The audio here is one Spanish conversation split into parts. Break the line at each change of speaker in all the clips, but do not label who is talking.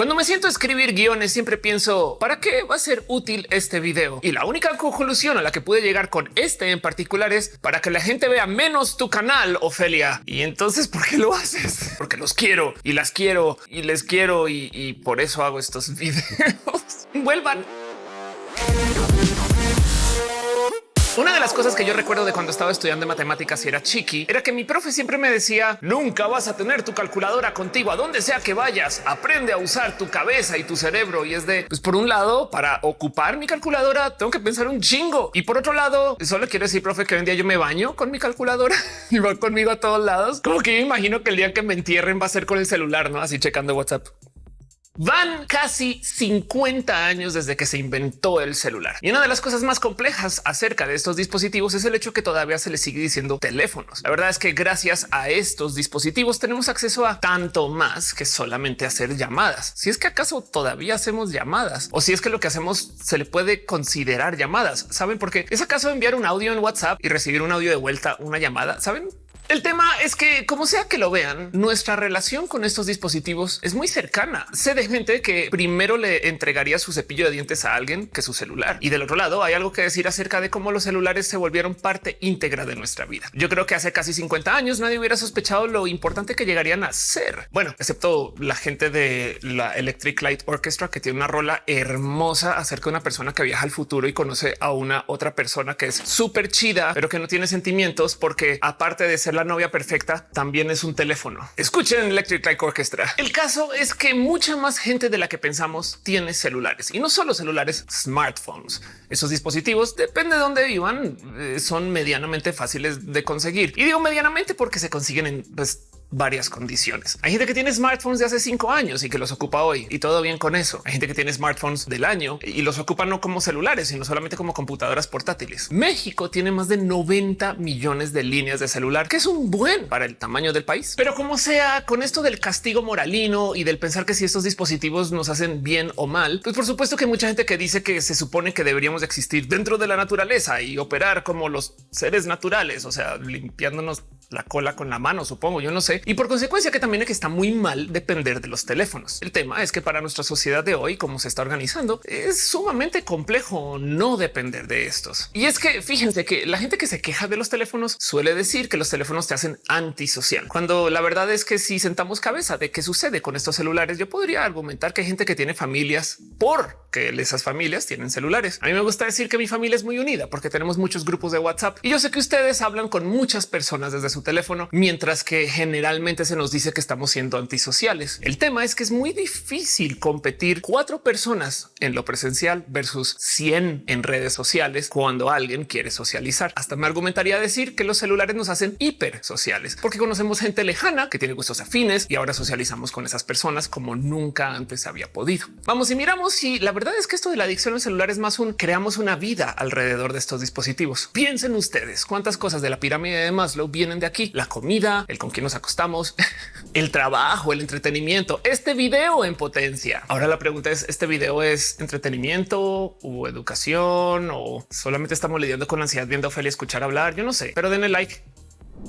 Cuando me siento a escribir guiones, siempre pienso para qué va a ser útil este video. Y la única conclusión a la que pude llegar con este en particular es para que la gente vea menos tu canal, Ofelia. Y entonces, ¿por qué lo haces? Porque los quiero y las quiero y les quiero y, y por eso hago estos videos. Vuelvan. Una de las cosas que yo recuerdo de cuando estaba estudiando matemáticas y era chiqui era que mi profe siempre me decía nunca vas a tener tu calculadora contigo a donde sea que vayas. Aprende a usar tu cabeza y tu cerebro. Y es de pues por un lado, para ocupar mi calculadora, tengo que pensar un chingo. Y por otro lado, solo quiero decir, profe, que hoy en día yo me baño con mi calculadora y va conmigo a todos lados. Como que yo imagino que el día que me entierren va a ser con el celular, no así checando WhatsApp. Van casi 50 años desde que se inventó el celular. Y una de las cosas más complejas acerca de estos dispositivos es el hecho que todavía se les sigue diciendo teléfonos. La verdad es que gracias a estos dispositivos tenemos acceso a tanto más que solamente hacer llamadas. Si es que acaso todavía hacemos llamadas o si es que lo que hacemos se le puede considerar llamadas. ¿Saben por qué? ¿Es acaso enviar un audio en WhatsApp y recibir un audio de vuelta, una llamada? ¿Saben? El tema es que, como sea que lo vean, nuestra relación con estos dispositivos es muy cercana. Sé de gente que primero le entregaría su cepillo de dientes a alguien que su celular. Y del otro lado hay algo que decir acerca de cómo los celulares se volvieron parte íntegra de nuestra vida. Yo creo que hace casi 50 años nadie hubiera sospechado lo importante que llegarían a ser. Bueno, excepto la gente de la Electric Light Orchestra que tiene una rola hermosa acerca de una persona que viaja al futuro y conoce a una otra persona que es súper chida, pero que no tiene sentimientos porque aparte de ser la novia perfecta también es un teléfono. Escuchen Electric Light Orchestra. El caso es que mucha más gente de la que pensamos tiene celulares y no solo celulares, smartphones. Esos dispositivos, depende de dónde vivan, eh, son medianamente fáciles de conseguir. Y digo medianamente porque se consiguen en pues, varias condiciones. Hay gente que tiene smartphones de hace cinco años y que los ocupa hoy y todo bien con eso. Hay gente que tiene smartphones del año y los ocupa no como celulares, sino solamente como computadoras portátiles. México tiene más de 90 millones de líneas de celular, que es un buen para el tamaño del país. Pero como sea, con esto del castigo moralino y del pensar que si estos dispositivos nos hacen bien o mal, pues por supuesto que hay mucha gente que dice que se supone que deberíamos existir dentro de la naturaleza y operar como los seres naturales, o sea, limpiándonos la cola con la mano, supongo, yo no sé. Y por consecuencia que también es que está muy mal depender de los teléfonos. El tema es que para nuestra sociedad de hoy, como se está organizando, es sumamente complejo no depender de estos. Y es que fíjense que la gente que se queja de los teléfonos suele decir que los teléfonos te hacen antisocial, cuando la verdad es que si sentamos cabeza de qué sucede con estos celulares, yo podría argumentar que hay gente que tiene familias por que esas familias tienen celulares. A mí me gusta decir que mi familia es muy unida porque tenemos muchos grupos de WhatsApp y yo sé que ustedes hablan con muchas personas desde su teléfono, mientras que generalmente se nos dice que estamos siendo antisociales. El tema es que es muy difícil competir cuatro personas en lo presencial versus 100 en redes sociales cuando alguien quiere socializar. Hasta me argumentaría decir que los celulares nos hacen hiper sociales porque conocemos gente lejana que tiene gustos afines y ahora socializamos con esas personas como nunca antes había podido. Vamos y miramos si la verdad es que esto de la adicción al celular es más un creamos una vida alrededor de estos dispositivos. Piensen ustedes cuántas cosas de la pirámide de Maslow vienen de aquí. La comida, el con quién nos acostamos, el trabajo, el entretenimiento, este video en potencia. Ahora la pregunta es, ¿este video es entretenimiento o educación o solamente estamos lidiando con ansiedad viendo a Ophelia escuchar hablar? Yo no sé, pero denle like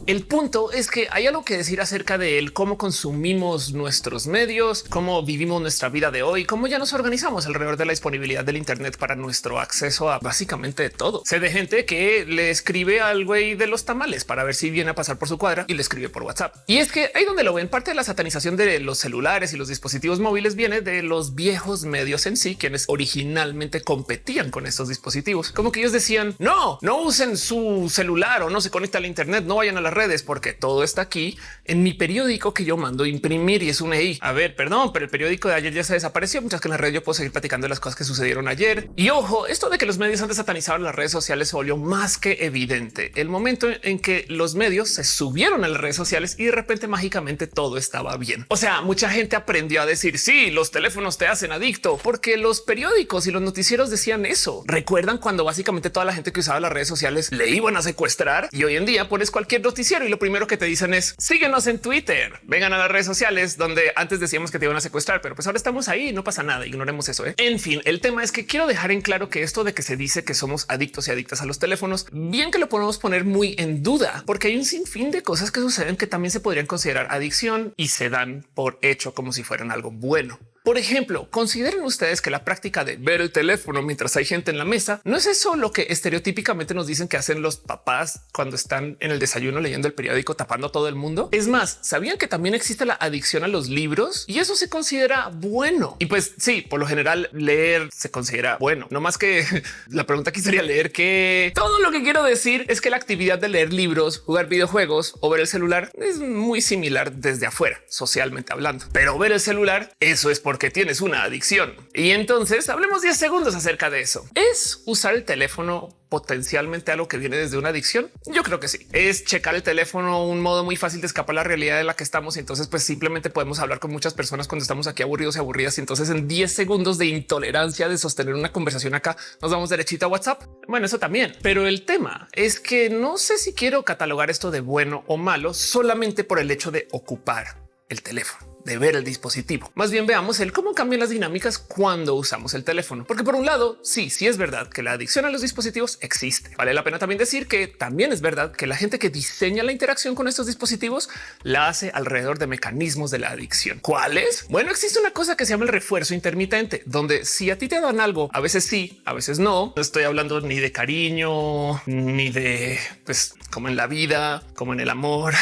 el punto es que hay algo que decir acerca de él, cómo consumimos nuestros medios, cómo vivimos nuestra vida de hoy, cómo ya nos organizamos alrededor de la disponibilidad del Internet para nuestro acceso a básicamente todo. Sé de gente que le escribe al güey de los tamales para ver si viene a pasar por su cuadra y le escribe por WhatsApp. Y es que ahí donde lo ven, parte de la satanización de los celulares y los dispositivos móviles viene de los viejos medios en sí, quienes originalmente competían con estos dispositivos. Como que ellos decían no, no usen su celular o no se conecta al Internet, no vayan a las redes porque todo está aquí en mi periódico que yo mando imprimir y es un EI. A ver, perdón, pero el periódico de ayer ya se desapareció. Muchas que en la red yo puedo seguir platicando de las cosas que sucedieron ayer. Y ojo, esto de que los medios han satanizado las redes sociales se volvió más que evidente. El momento en que los medios se subieron a las redes sociales y de repente mágicamente todo estaba bien. O sea, mucha gente aprendió a decir sí, los teléfonos te hacen adicto porque los periódicos y los noticieros decían eso. Recuerdan cuando básicamente toda la gente que usaba las redes sociales le iban a secuestrar y hoy en día pones cualquier noticiero y lo primero que te dicen es síguenos en Twitter, vengan a las redes sociales donde antes decíamos que te iban a secuestrar, pero pues ahora estamos ahí, no pasa nada, ignoremos eso. ¿eh? En fin, el tema es que quiero dejar en claro que esto de que se dice que somos adictos y adictas a los teléfonos, bien que lo podemos poner muy en duda, porque hay un sinfín de cosas que suceden que también se podrían considerar adicción y se dan por hecho como si fueran algo bueno. Por ejemplo, consideren ustedes que la práctica de ver el teléfono mientras hay gente en la mesa no es eso lo que estereotípicamente nos dicen que hacen los papás cuando están en el desayuno leyendo el periódico tapando a todo el mundo. Es más, sabían que también existe la adicción a los libros y eso se considera bueno. Y pues sí, por lo general leer se considera bueno, no más que la pregunta aquí sería leer que todo lo que quiero decir es que la actividad de leer libros, jugar videojuegos o ver el celular es muy similar desde afuera, socialmente hablando. Pero ver el celular, eso es porque tienes una adicción. Y entonces hablemos 10 segundos acerca de eso. ¿Es usar el teléfono potencialmente algo que viene desde una adicción? Yo creo que sí. Es checar el teléfono un modo muy fácil de escapar la realidad de la que estamos. Entonces, pues simplemente podemos hablar con muchas personas cuando estamos aquí aburridos y aburridas. Y entonces en 10 segundos de intolerancia de sostener una conversación acá, nos vamos derechito a WhatsApp. Bueno, eso también. Pero el tema es que no sé si quiero catalogar esto de bueno o malo solamente por el hecho de ocupar el teléfono de ver el dispositivo. Más bien veamos el cómo cambian las dinámicas cuando usamos el teléfono. Porque por un lado, sí, sí es verdad que la adicción a los dispositivos existe. Vale la pena también decir que también es verdad que la gente que diseña la interacción con estos dispositivos la hace alrededor de mecanismos de la adicción. ¿Cuáles? Bueno, existe una cosa que se llama el refuerzo intermitente, donde si a ti te dan algo, a veces sí, a veces no. No estoy hablando ni de cariño, ni de pues como en la vida, como en el amor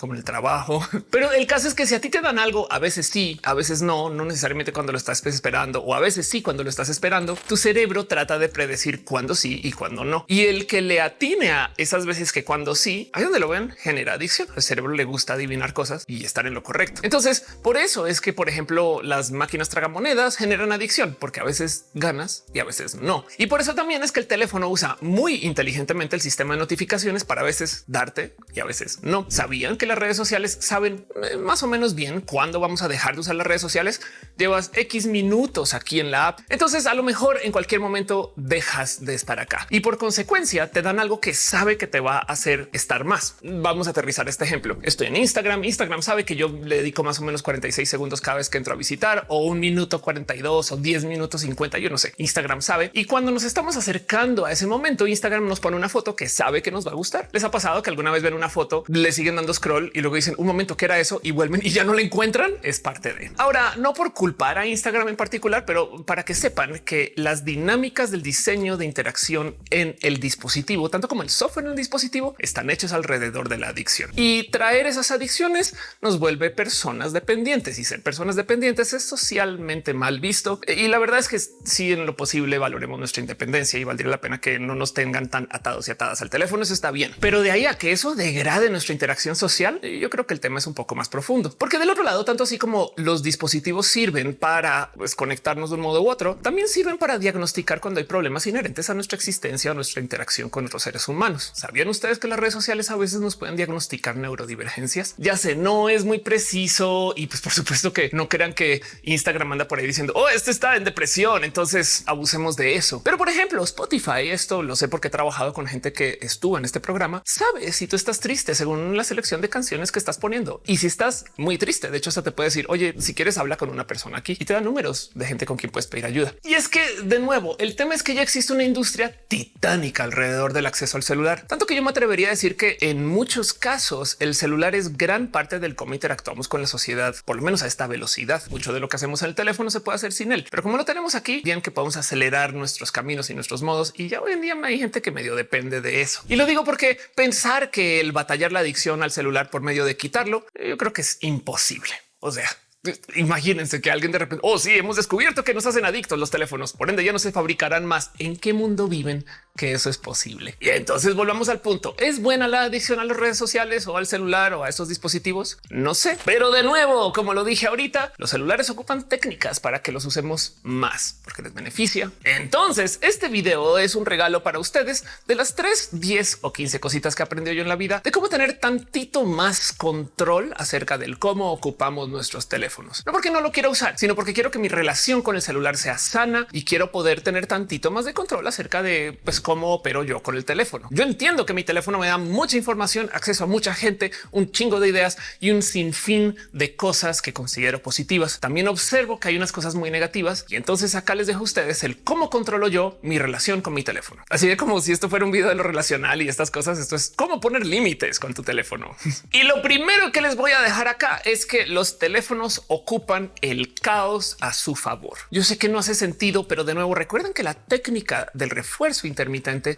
como el trabajo. Pero el caso es que si a ti te dan algo, a veces sí, a veces no, no necesariamente cuando lo estás esperando o a veces sí cuando lo estás esperando, tu cerebro trata de predecir cuándo sí y cuándo no. Y el que le atine a esas veces que cuando sí, ahí donde lo ven, genera adicción. Al cerebro le gusta adivinar cosas y estar en lo correcto. Entonces, por eso es que, por ejemplo, las máquinas tragamonedas generan adicción porque a veces ganas y a veces no. Y por eso también es que el teléfono usa muy inteligentemente el sistema de notificaciones para a veces darte y a veces no. Sabían que las redes sociales saben eh, más o menos bien cuándo vamos a dejar de usar las redes sociales. Llevas X minutos aquí en la app. Entonces a lo mejor en cualquier momento dejas de estar acá y por consecuencia te dan algo que sabe que te va a hacer estar más. Vamos a aterrizar este ejemplo. Estoy en Instagram. Instagram sabe que yo le dedico más o menos 46 segundos cada vez que entro a visitar o un minuto 42 o 10 minutos 50. Yo no sé. Instagram sabe. Y cuando nos estamos acercando a ese momento, Instagram nos pone una foto que sabe que nos va a gustar. Les ha pasado que alguna vez ven una foto, le siguen dando scroll y luego dicen un momento que era eso y vuelven y ya no la encuentran. Es parte de ahora, no por culpar a Instagram en particular, pero para que sepan que las dinámicas del diseño de interacción en el dispositivo, tanto como el software en el dispositivo, están hechos alrededor de la adicción y traer esas adicciones nos vuelve personas dependientes y ser personas dependientes es socialmente mal visto. Y la verdad es que si en lo posible valoremos nuestra independencia y valdría la pena que no nos tengan tan atados y atadas al teléfono. Eso está bien, pero de ahí a que eso degrade nuestra interacción social yo creo que el tema es un poco más profundo, porque del otro lado, tanto así como los dispositivos sirven para pues, conectarnos de un modo u otro, también sirven para diagnosticar cuando hay problemas inherentes a nuestra existencia o nuestra interacción con otros seres humanos. ¿Sabían ustedes que las redes sociales a veces nos pueden diagnosticar neurodivergencias? Ya sé, no es muy preciso y pues por supuesto que no crean que Instagram anda por ahí diciendo, oh, este está en depresión, entonces abusemos de eso. Pero por ejemplo, Spotify, esto lo sé porque he trabajado con gente que estuvo en este programa, sabe si tú estás triste según la selección de canciones que estás poniendo. Y si estás muy triste, de hecho, se te puede decir, oye, si quieres habla con una persona aquí y te da números de gente con quien puedes pedir ayuda. Y es que de nuevo, el tema es que ya existe una industria titánica alrededor del acceso al celular, tanto que yo me atrevería a decir que en muchos casos el celular es gran parte del cómo interactuamos con la sociedad, por lo menos a esta velocidad. Mucho de lo que hacemos en el teléfono se puede hacer sin él, pero como lo tenemos aquí, bien que podemos acelerar nuestros caminos y nuestros modos. Y ya hoy en día hay gente que medio depende de eso. Y lo digo porque pensar que el batallar la adicción al celular por medio de quitarlo, yo creo que es imposible. O sea, Imagínense que alguien de repente, oh sí, hemos descubierto que nos hacen adictos los teléfonos, por ende ya no se fabricarán más. ¿En qué mundo viven que eso es posible? Y entonces volvamos al punto. ¿Es buena la adicción a las redes sociales o al celular o a esos dispositivos? No sé, pero de nuevo, como lo dije ahorita, los celulares ocupan técnicas para que los usemos más porque les beneficia. Entonces este video es un regalo para ustedes de las 3, 10 o 15 cositas que aprendió yo en la vida de cómo tener tantito más control acerca del cómo ocupamos nuestros teléfonos no porque no lo quiero usar, sino porque quiero que mi relación con el celular sea sana y quiero poder tener tantito más de control acerca de pues, cómo opero yo con el teléfono. Yo entiendo que mi teléfono me da mucha información, acceso a mucha gente, un chingo de ideas y un sinfín de cosas que considero positivas. También observo que hay unas cosas muy negativas y entonces acá les dejo a ustedes el cómo controlo yo mi relación con mi teléfono. Así de como si esto fuera un video de lo relacional y estas cosas. Esto es cómo poner límites con tu teléfono. y lo primero que les voy a dejar acá es que los teléfonos ocupan el caos a su favor. Yo sé que no hace sentido, pero de nuevo recuerden que la técnica del refuerzo intermitente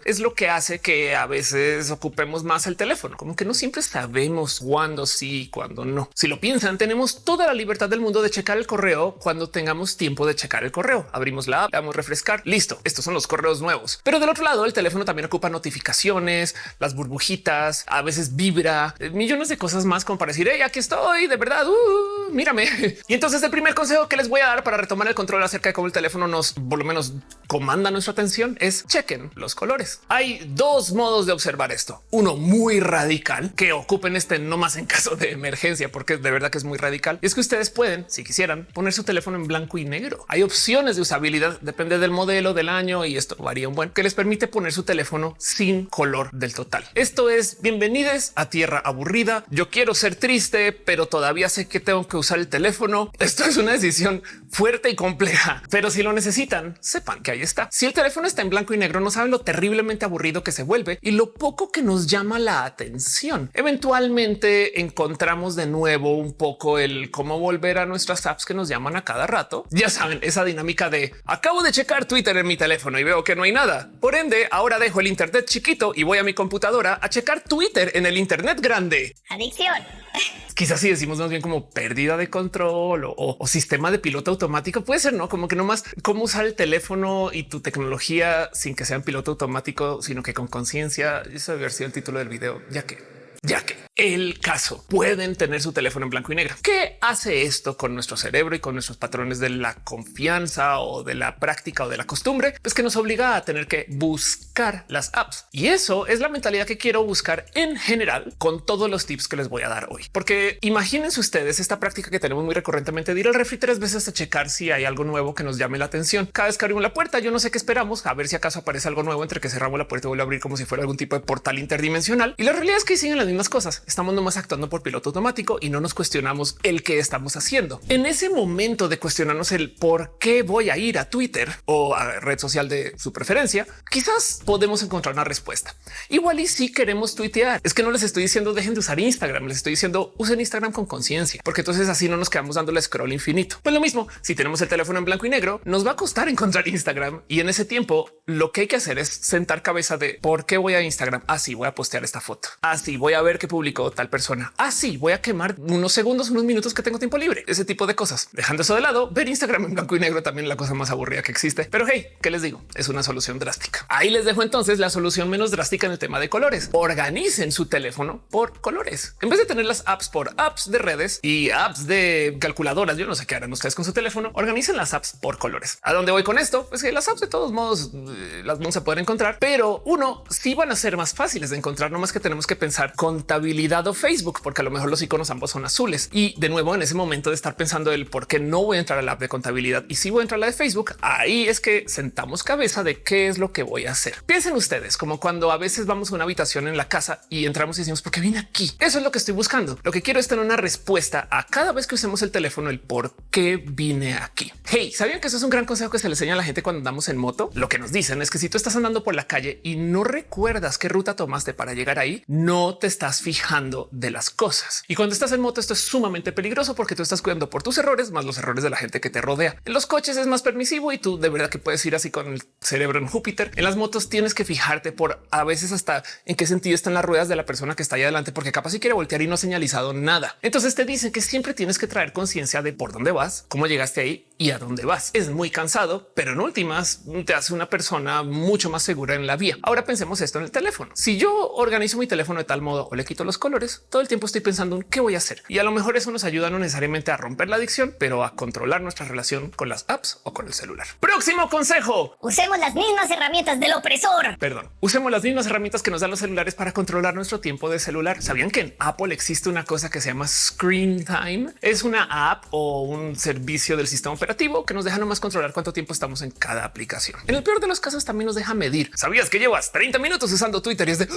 es lo que hace que a veces ocupemos más el teléfono, como que no siempre sabemos cuándo sí, cuándo no. Si lo piensan, tenemos toda la libertad del mundo de checar el correo cuando tengamos tiempo de checar el correo. Abrimos la app, damos refrescar, listo. Estos son los correos nuevos. Pero del otro lado, el teléfono también ocupa notificaciones, las burbujitas, a veces vibra, eh, millones de cosas más como para decir, hey, aquí estoy, de verdad, uh, mírame. Y entonces el primer consejo que les voy a dar para retomar el control acerca de cómo el teléfono nos, por lo menos, comanda nuestra atención es chequen los colores. Hay dos modos de observar esto. Uno muy radical que ocupen este no más en caso de emergencia, porque de verdad que es muy radical. es que ustedes pueden, si quisieran, poner su teléfono en blanco y negro. Hay opciones de usabilidad, depende del modelo, del año y esto varía un buen que les permite poner su teléfono sin color del total. Esto es bienvenidos a tierra aburrida. Yo quiero ser triste, pero todavía sé que tengo que usar el teléfono. Esto es una decisión fuerte y compleja, pero si lo necesitan, sepan que ahí está. Si el teléfono está en blanco y negro, no saben lo terriblemente aburrido que se vuelve y lo poco que nos llama la atención. Eventualmente encontramos de nuevo un poco el cómo volver a nuestras apps que nos llaman a cada rato. Ya saben, esa dinámica de acabo de checar Twitter en mi teléfono y veo que no hay nada. Por ende, ahora dejo el Internet chiquito y voy a mi computadora a checar Twitter en el Internet grande.
Adicción.
Quizás si decimos más bien como pérdida de control o, sistema de piloto automático, puede ser no como que no más cómo usar el teléfono y tu tecnología sin que sea en piloto automático, sino que con conciencia. Eso debe haber sido el título del video, ya que ya que el caso pueden tener su teléfono en blanco y negro. ¿Qué hace esto con nuestro cerebro y con nuestros patrones de la confianza o de la práctica o de la costumbre? Pues que nos obliga a tener que buscar las apps. Y eso es la mentalidad que quiero buscar en general con todos los tips que les voy a dar hoy. Porque imagínense ustedes esta práctica que tenemos muy recurrentemente de ir al refri tres veces a checar si hay algo nuevo que nos llame la atención. Cada vez que abrimos la puerta, yo no sé qué esperamos, a ver si acaso aparece algo nuevo entre que cerramos la puerta y vuelve a abrir como si fuera algún tipo de portal interdimensional. Y la realidad es que siguen las mismas cosas. Estamos nomás actuando por piloto automático y no nos cuestionamos el que estamos haciendo. En ese momento de cuestionarnos el por qué voy a ir a Twitter o a red social de su preferencia, quizás podemos encontrar una respuesta. Igual y si queremos tuitear, es que no les estoy diciendo dejen de usar Instagram, les estoy diciendo usen Instagram con conciencia, porque entonces así no nos quedamos dando el scroll infinito. Pues lo mismo, si tenemos el teléfono en blanco y negro, nos va a costar encontrar Instagram y en ese tiempo lo que hay que hacer es sentar cabeza de por qué voy a Instagram. Así voy a postear esta foto. Así voy a ver qué publicó tal persona. Así voy a quemar unos segundos, unos minutos que tengo tiempo libre. Ese tipo de cosas. Dejando eso de lado, ver Instagram en blanco y negro también la cosa más aburrida que existe. Pero hey, ¿qué les digo? Es una solución drástica. Ahí les dejo entonces la solución menos drástica en el tema de colores. Organicen su teléfono por colores. En vez de tener las apps por apps de redes y apps de calculadoras, yo no sé qué harán ustedes con su teléfono, organicen las apps por colores. ¿A dónde voy con esto? Pues que las apps de todos modos eh, las vamos a poder encontrar, pero uno sí van a ser más fáciles de encontrar, no más que tenemos que pensar contabilidad o Facebook, porque a lo mejor los iconos ambos son azules. Y de nuevo, en ese momento de estar pensando el por qué no voy a entrar a la app de contabilidad y si voy a entrar a la de Facebook, ahí es que sentamos cabeza de qué es lo que voy a hacer. Piensen ustedes como cuando a veces vamos a una habitación en la casa y entramos y decimos por qué vine aquí. Eso es lo que estoy buscando. Lo que quiero es tener una respuesta a cada vez que usemos el teléfono, el por qué vine aquí. Hey, sabían que eso es un gran consejo que se le enseña a la gente cuando andamos en moto? Lo que nos dicen es que si tú estás andando por la calle y no recuerdas qué ruta tomaste para llegar ahí, no te estás fijando de las cosas. Y cuando estás en moto, esto es sumamente peligroso porque tú estás cuidando por tus errores más los errores de la gente que te rodea. En los coches es más permisivo y tú de verdad que puedes ir así con el cerebro en Júpiter. En las motos tienes que fijarte por a veces hasta en qué sentido están las ruedas de la persona que está ahí adelante, porque capaz si quiere voltear y no ha señalizado nada. Entonces te dicen que siempre tienes que traer conciencia de por dónde vas, cómo llegaste ahí y a dónde vas. Es muy cansado, pero en últimas te hace una persona mucho más segura en la vía. Ahora pensemos esto en el teléfono. Si yo organizo mi teléfono de tal modo o le quito los colores, todo el tiempo estoy pensando en qué voy a hacer. Y a lo mejor eso nos ayuda no necesariamente a romper la adicción, pero a controlar nuestra relación con las apps o con el celular. Próximo consejo.
Usemos las mismas herramientas del opresor.
Perdón. Usemos las mismas herramientas que nos dan los celulares para controlar nuestro tiempo de celular. ¿Sabían que en Apple existe una cosa que se llama Screen Time? Es una app o un servicio del sistema que nos deja nomás controlar cuánto tiempo estamos en cada aplicación. En el peor de los casos también nos deja medir. ¿Sabías que llevas 30 minutos usando Twitter y es de...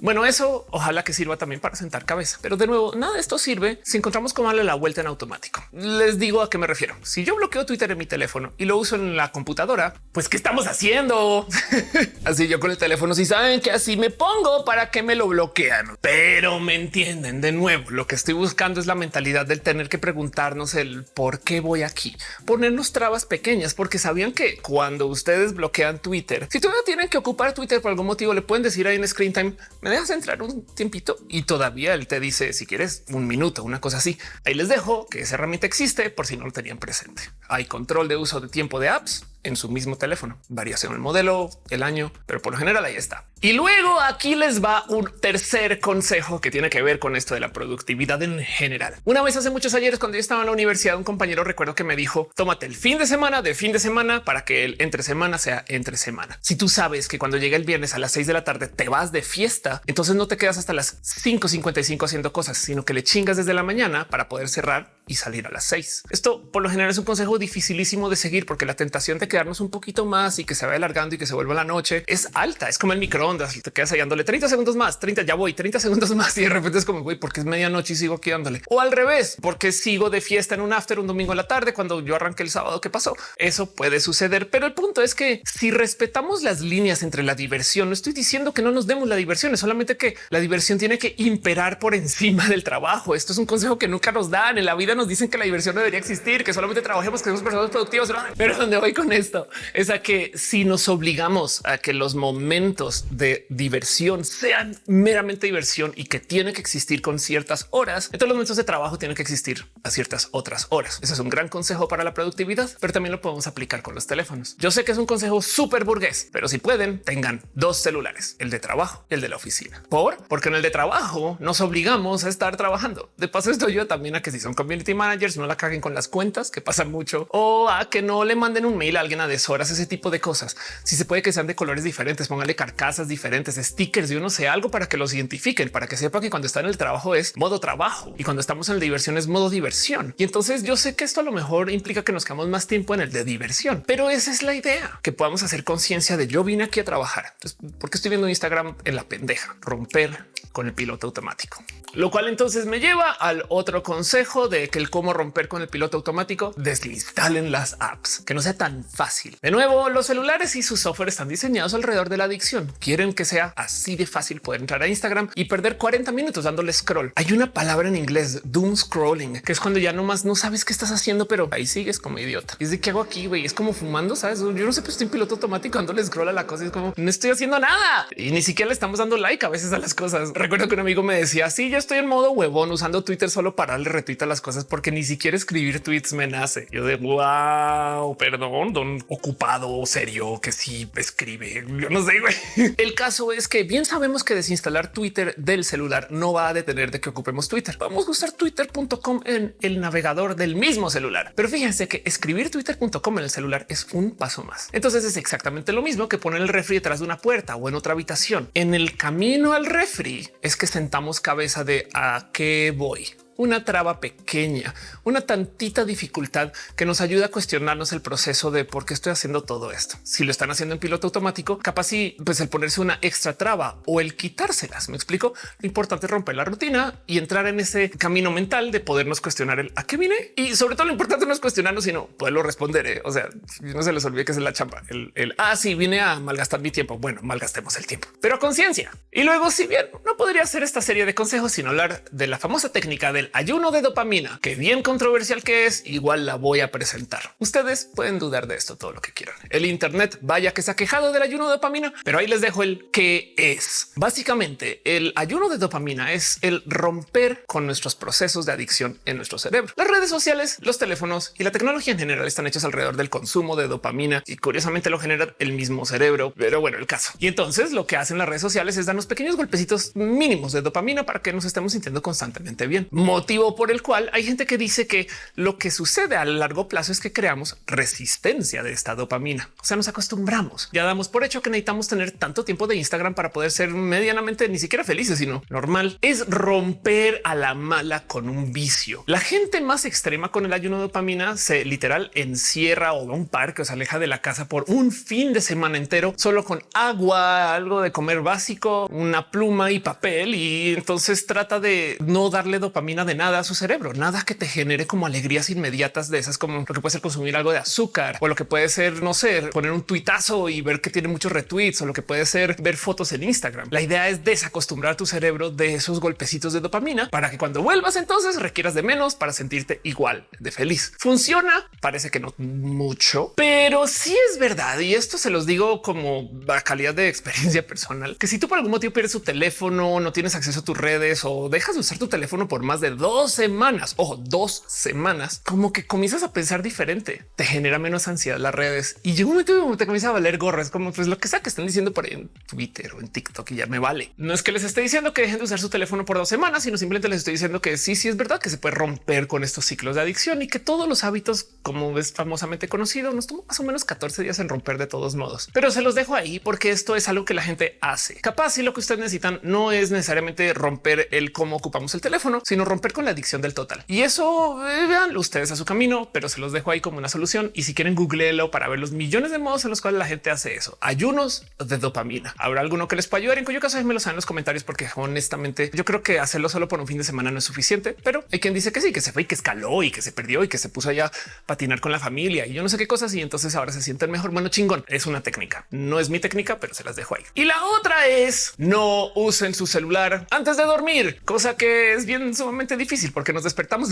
Bueno, eso ojalá que sirva también para sentar cabeza. Pero de nuevo, nada de esto sirve si encontramos cómo darle la vuelta en automático. Les digo a qué me refiero. Si yo bloqueo Twitter en mi teléfono y lo uso en la computadora, pues ¿qué estamos haciendo? así yo con el teléfono, si saben que así me pongo para que me lo bloquean. Pero me entienden de nuevo. Lo que estoy buscando es la mentalidad del tener que preguntarnos el por qué voy aquí, ponernos trabas pequeñas, porque sabían que cuando ustedes bloquean Twitter, si todavía tienen que ocupar Twitter por algún motivo, le pueden decir ahí en screen time, me dejas entrar un tiempito y todavía él te dice si quieres un minuto, una cosa así. Ahí les dejo que esa herramienta existe por si no lo tenían presente. Hay control de uso de tiempo de apps en su mismo teléfono. Variación el modelo, el año, pero por lo general ahí está. Y luego aquí les va un tercer consejo que tiene que ver con esto de la productividad en general. Una vez hace muchos ayeres cuando yo estaba en la universidad, un compañero recuerdo que me dijo tómate el fin de semana de fin de semana para que el entre semana sea entre semana. Si tú sabes que cuando llega el viernes a las 6 de la tarde te vas de fiesta, entonces no te quedas hasta las 5.55 haciendo cosas, sino que le chingas desde la mañana para poder cerrar y salir a las 6. Esto por lo general es un consejo dificilísimo de seguir porque la tentación de quedarnos un poquito más y que se vaya alargando y que se vuelva la noche es alta. Es como el microondas te quedas ahí dándole 30 segundos más, 30 ya voy, 30 segundos más y de repente es como güey, porque es medianoche y sigo aquí dándole o al revés, porque sigo de fiesta en un after un domingo a la tarde cuando yo arranqué el sábado. ¿Qué pasó? Eso puede suceder, pero el punto es que si respetamos las líneas entre la diversión, no estoy diciendo que no nos demos la diversión, es solamente que la diversión tiene que imperar por encima del trabajo. Esto es un consejo que nunca nos dan en la vida nos dicen que la diversión debería existir, que solamente trabajemos, que somos personas productivas. Pero donde voy con esto es a que si nos obligamos a que los momentos de diversión sean meramente diversión y que tiene que existir con ciertas horas, entonces los momentos de trabajo tienen que existir a ciertas otras horas. Ese es un gran consejo para la productividad, pero también lo podemos aplicar con los teléfonos. Yo sé que es un consejo súper burgués, pero si pueden, tengan dos celulares, el de trabajo y el de la oficina. Por porque en el de trabajo nos obligamos a estar trabajando. De paso, esto yo también a que si son community managers, no la caguen con las cuentas que pasan mucho o a que no le manden un mail a alguien a deshoras, ese tipo de cosas. Si se puede que sean de colores diferentes, póngale carcasas diferentes, stickers y uno sé algo para que los identifiquen, para que sepa que cuando está en el trabajo es modo trabajo y cuando estamos en la diversión es modo diversión. Y entonces yo sé que esto a lo mejor implica que nos quedamos más tiempo en el de diversión, pero esa es la idea que podamos hacer conciencia de yo vine aquí a trabajar. Entonces, porque estoy viendo Instagram en la pendeja, romper con el piloto automático, lo cual entonces me lleva al otro consejo de que el cómo romper con el piloto automático, desinstalen las apps, que no sea tan fácil. De nuevo, los celulares y su software están diseñados alrededor de la adicción. Quieren que sea así de fácil poder entrar a Instagram y perder 40 minutos dándole scroll. Hay una palabra en inglés, doom scrolling, que es cuando ya nomás no sabes qué estás haciendo, pero ahí sigues como idiota. Y es de qué hago aquí, güey. Es como fumando, sabes? Yo no sé, pero estoy en piloto automático dándole scroll a la cosa. Es como no estoy haciendo nada y ni siquiera le estamos dando like a veces a las cosas. Recuerdo que un amigo me decía, sí, yo estoy en modo huevón usando Twitter solo para darle retweet a las cosas porque ni siquiera escribir tweets me nace. Yo de wow, perdón, don ocupado, serio, que sí escribe. Yo no sé. Güey. El caso es que bien sabemos que desinstalar Twitter del celular no va a detener de que ocupemos Twitter. Vamos a usar twitter.com en el navegador del mismo celular. Pero fíjense que escribir twitter.com en el celular es un paso más. Entonces es exactamente lo mismo que poner el refri detrás de una puerta o en otra habitación. En el camino al refri es que sentamos cabeza de a qué voy una traba pequeña, una tantita dificultad que nos ayuda a cuestionarnos el proceso de por qué estoy haciendo todo esto. Si lo están haciendo en piloto automático, capaz y pues el ponerse una extra traba o el quitárselas. Me explico. Lo importante es romper la rutina y entrar en ese camino mental de podernos cuestionar el a qué vine y sobre todo lo importante no es cuestionarnos, sino poderlo responder. ¿eh? O sea, no se les olvide que es la chamba. El, el ah, vine a malgastar mi tiempo. Bueno, malgastemos el tiempo, pero conciencia. Y luego, si bien no podría hacer esta serie de consejos, sino hablar de la famosa técnica del ayuno de dopamina, que bien controversial que es, igual la voy a presentar. Ustedes pueden dudar de esto todo lo que quieran. El Internet vaya que se ha quejado del ayuno de dopamina, pero ahí les dejo el qué es. Básicamente, el ayuno de dopamina es el romper con nuestros procesos de adicción en nuestro cerebro. Las redes sociales, los teléfonos y la tecnología en general están hechos alrededor del consumo de dopamina y curiosamente lo genera el mismo cerebro. Pero bueno, el caso. Y entonces lo que hacen las redes sociales es darnos pequeños golpecitos mínimos de dopamina para que nos estemos sintiendo constantemente bien. Motivo por el cual hay gente que dice que lo que sucede a largo plazo es que creamos resistencia de esta dopamina. O sea, nos acostumbramos. Ya damos por hecho que necesitamos tener tanto tiempo de Instagram para poder ser medianamente ni siquiera felices, sino normal. Es romper a la mala con un vicio. La gente más extrema con el ayuno de dopamina se literal encierra o va a un parque o se aleja de la casa por un fin de semana entero solo con agua, algo de comer básico, una pluma y papel. Y entonces trata de no darle dopamina de nada a su cerebro, nada que te genere como alegrías inmediatas de esas, como lo que puede ser consumir algo de azúcar o lo que puede ser, no sé, poner un tuitazo y ver que tiene muchos retweets o lo que puede ser ver fotos en Instagram. La idea es desacostumbrar tu cerebro de esos golpecitos de dopamina para que cuando vuelvas entonces requieras de menos para sentirte igual de feliz. Funciona, parece que no mucho, pero sí es verdad. Y esto se los digo como a calidad de experiencia personal, que si tú por algún motivo pierdes tu teléfono, no tienes acceso a tus redes o dejas de usar tu teléfono por más de dos semanas o dos semanas, como que comienzas a pensar diferente, te genera menos ansiedad las redes y llega un momento donde te comienza a valer gorras, como pues lo que sea que estén diciendo por ahí en Twitter o en TikTok y ya me vale. No es que les esté diciendo que dejen de usar su teléfono por dos semanas, sino simplemente les estoy diciendo que sí, sí es verdad que se puede romper con estos ciclos de adicción y que todos los hábitos, como es famosamente conocido, nos toma más o menos 14 días en romper de todos modos. Pero se los dejo ahí porque esto es algo que la gente hace. Capaz si lo que ustedes necesitan no es necesariamente romper el cómo ocupamos el teléfono, sino romper con la adicción del total. Y eso eh, vean ustedes a su camino, pero se los dejo ahí como una solución. Y si quieren googleelo para ver los millones de modos en los cuales la gente hace eso. Ayunos de dopamina. Habrá alguno que les pueda ayudar. En cuyo caso me lo saben en los comentarios, porque honestamente yo creo que hacerlo solo por un fin de semana no es suficiente, pero hay quien dice que sí, que se fue y que escaló y que se perdió y que se puso allá a patinar con la familia y yo no sé qué cosas. Y entonces ahora se sienten mejor. Bueno, chingón. Es una técnica. No es mi técnica, pero se las dejo ahí. Y la otra es no usen su celular antes de dormir, cosa que es bien sumamente difícil porque nos despertamos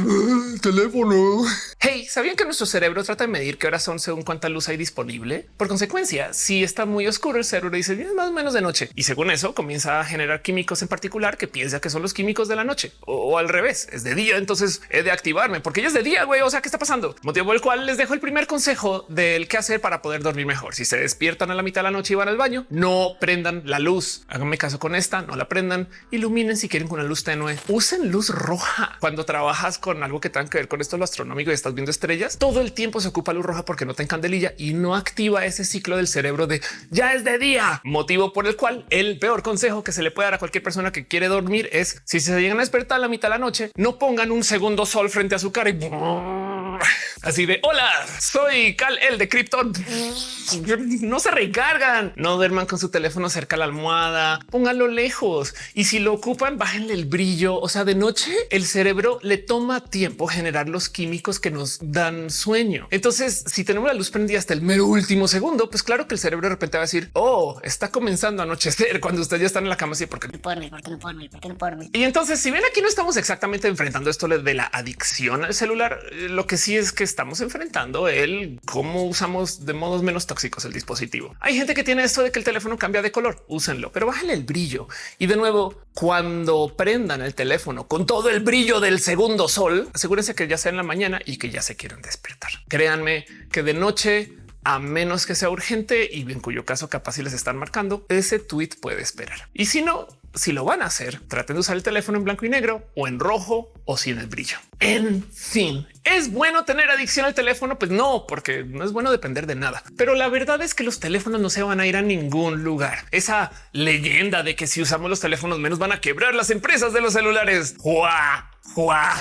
teléfono. Hey, ¿sabían que nuestro cerebro trata de medir qué horas son según cuánta luz hay disponible? Por consecuencia, si está muy oscuro, el cerebro dice es más o menos de noche y según eso comienza a generar químicos en particular que piensa que son los químicos de la noche o, al revés, es de día. Entonces he de activarme porque ya es de día, güey. O sea, ¿qué está pasando? Motivo por el cual les dejo el primer consejo del qué hacer para poder dormir mejor. Si se despiertan a la mitad de la noche y van al baño, no prendan la luz. Háganme caso con esta, no la prendan. Iluminen si quieren con una luz tenue. Usen luz roja cuando trabajas con algo que tenga que ver con esto lo astronómico y estás viendo estrellas. Todo el tiempo se ocupa luz roja porque no te candelilla y no activa ese ciclo del cerebro de ya es de día. Motivo por el cual el peor consejo que se le puede dar a cualquier persona que quiere dormir es si se llegan a despertar a la mitad de la noche, no pongan un segundo sol frente a su cara y así de hola, soy Cal el de Krypton. No se recargan, no duerman con su teléfono cerca a la almohada, pónganlo lejos y si lo ocupan, bájenle el brillo. O sea, de noche el cerebro le toma tiempo generar los químicos que nos dan sueño. Entonces, si tenemos la luz prendida hasta el mero último segundo, pues claro que el cerebro de repente va a decir, oh, está comenzando a anochecer cuando ustedes ya están en la cama. Así porque
no puedo dormir, porque no puedo dormir, porque no puedo dormir.
Y entonces, si ven aquí, no estamos exactamente enfrentando esto de la adicción al celular. Lo que sí es que estamos enfrentando el cómo usamos de modos menos tóxicos el dispositivo. Hay gente que tiene esto de que el teléfono cambia de color, úsenlo, pero bájenle el brillo. Y de nuevo, cuando prendan el teléfono con todo el brillo del segundo sol, asegúrense que ya sea en la mañana y que ya se quieran despertar. Créanme que de noche a menos que sea urgente y en cuyo caso capaz si les están marcando, ese tweet puede esperar. Y si no, si lo van a hacer, traten de usar el teléfono en blanco y negro o en rojo o sin el brillo. En fin, ¿es bueno tener adicción al teléfono? Pues no, porque no es bueno depender de nada. Pero la verdad es que los teléfonos no se van a ir a ningún lugar. Esa leyenda de que si usamos los teléfonos menos van a quebrar las empresas de los celulares. ¡Juá! ¡Juá!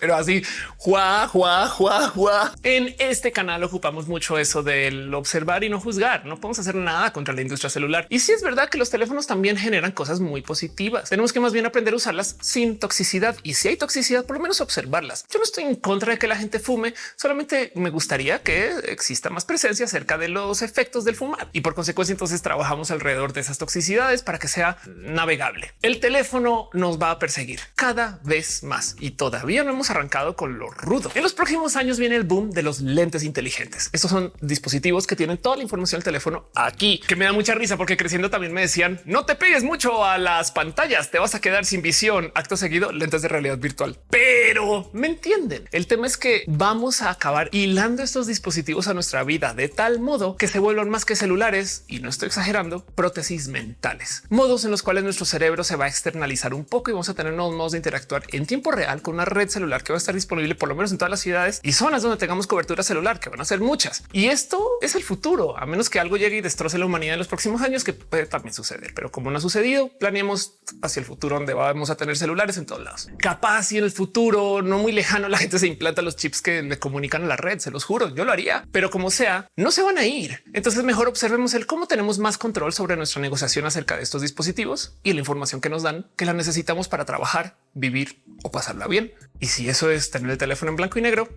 Pero así juá, juá, juá, juá. En este canal ocupamos mucho eso del observar y no juzgar. No podemos hacer nada contra la industria celular. Y si es verdad que los teléfonos también generan cosas muy positivas. Tenemos que más bien aprender a usarlas sin toxicidad. Y si hay toxicidad, por lo menos observarlas. Yo no estoy en contra de que la gente fume, solamente me gustaría que exista más presencia acerca de los efectos del fumar. Y por consecuencia, entonces trabajamos alrededor de esas toxicidades para que sea navegable. El teléfono nos va a perseguir cada vez más y todavía no hemos arrancado con lo rudo. En los próximos años viene el boom de los lentes inteligentes. Estos son dispositivos que tienen toda la información del teléfono aquí, que me da mucha risa porque creciendo también me decían no te pegues mucho a las pantallas, te vas a quedar sin visión. Acto seguido, lentes de realidad virtual. Pero me entienden. El tema es que vamos a acabar hilando estos dispositivos a nuestra vida de tal modo que se vuelvan más que celulares y no estoy exagerando, prótesis mentales, modos en los cuales nuestro cerebro se va a externalizar un poco y vamos a tener nuevos modos de interactuar en tiempo real con una red celular que va a estar disponible por lo menos en todas las ciudades y zonas donde tengamos cobertura celular, que van a ser muchas. Y esto es el futuro, a menos que algo llegue y destroce la humanidad en los próximos años, que puede también suceder. Pero como no ha sucedido, planeemos hacia el futuro donde vamos a tener celulares en todos lados. Capaz y en el futuro no muy lejano la gente se implanta los chips que le comunican a la red, se los juro, yo lo haría. Pero como sea, no se van a ir. Entonces mejor observemos el cómo tenemos más control sobre nuestra negociación acerca de estos dispositivos y la información que nos dan que la necesitamos para trabajar, vivir o pasarla bien. Y si eso es tener el teléfono en blanco y negro,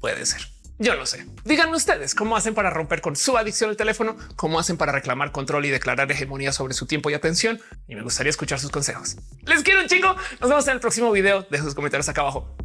puede ser. Yo no sé. Díganme ustedes cómo hacen para romper con su adicción al teléfono, cómo hacen para reclamar control y declarar hegemonía sobre su tiempo y atención. Y me gustaría escuchar sus consejos. Les quiero un chingo. Nos vemos en el próximo video. Dejen sus comentarios acá abajo.